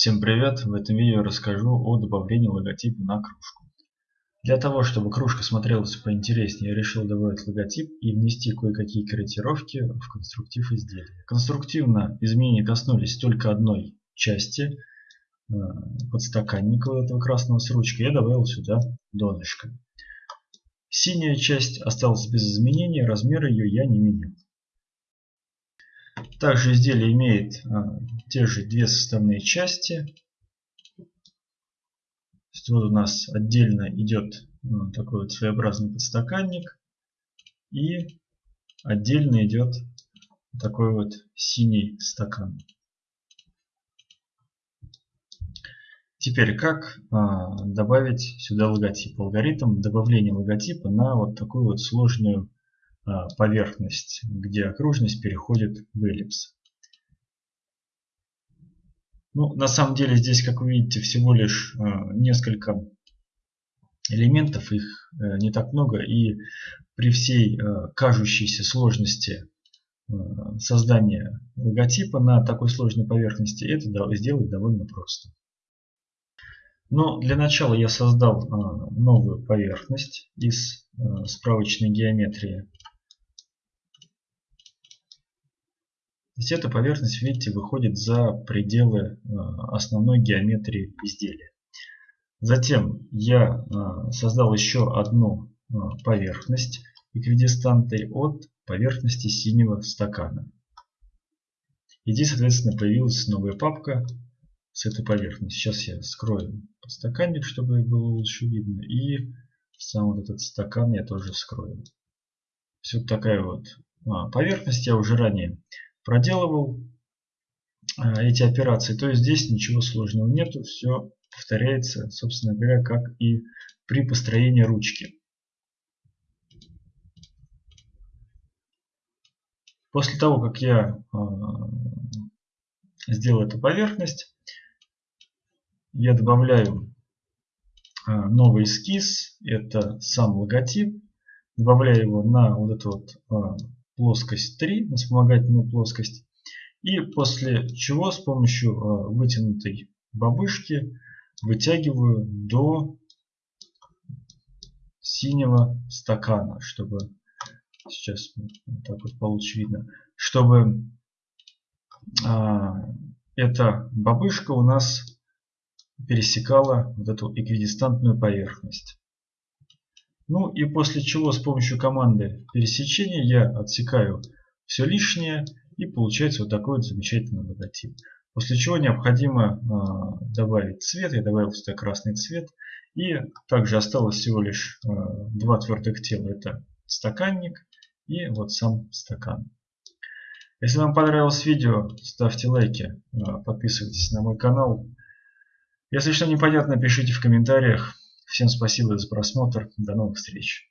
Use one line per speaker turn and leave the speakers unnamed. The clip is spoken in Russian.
Всем привет! В этом видео расскажу о добавлении логотипа на кружку. Для того, чтобы кружка смотрелась поинтереснее, я решил добавить логотип и внести кое-какие корректировки в конструктив изделия. Конструктивно изменения коснулись только одной части э, подстаканника вот этого красного с ручкой. Я добавил сюда донышко. Синяя часть осталась без изменений, размер ее я не менял. Также изделие имеет а, те же две составные части. вот у нас отдельно идет ну, такой вот своеобразный подстаканник. И отдельно идет такой вот синий стакан. Теперь, как а, добавить сюда логотип? Алгоритм добавления логотипа на вот такую вот сложную поверхность, где окружность переходит в эллипс. Ну, на самом деле здесь, как вы видите, всего лишь а, несколько элементов, их э, не так много, и при всей кажущейся сложности создания логотипа на такой сложной поверхности это сделать довольно просто. Но для начала я создал новую поверхность из справочной геометрии То есть эта поверхность, видите, выходит за пределы э, основной геометрии изделия. Затем я э, создал еще одну э, поверхность эквидистантой от поверхности синего стакана. И здесь, соответственно, появилась новая папка с этой поверхностью. Сейчас я скрою стаканник, чтобы было лучше видно. И сам вот этот стакан я тоже скрою. Все такая вот а, поверхность. Я уже ранее проделывал а, эти операции, то есть здесь ничего сложного нету, все повторяется, собственно говоря, как и при построении ручки. После того, как я э, сделал эту поверхность, я добавляю э, новый эскиз, это сам логотип, добавляю его на вот эту вот э, плоскость 3, на вспомогательную плоскость. И после чего с помощью э, вытянутой бабышки вытягиваю до синего стакана, чтобы сейчас вот так вот получше видно, чтобы а, эта бабышка у нас пересекала вот эту эквидистантную поверхность. Ну и после чего с помощью команды пересечения я отсекаю все лишнее и получается вот такой вот замечательный логотип. После чего необходимо э, добавить цвет. Я добавил сюда красный цвет. И также осталось всего лишь э, два твердых тела. Это стаканник и вот сам стакан. Если вам понравилось видео, ставьте лайки, э, подписывайтесь на мой канал. Если что непонятно, пишите в комментариях. Всем спасибо за просмотр. До новых встреч.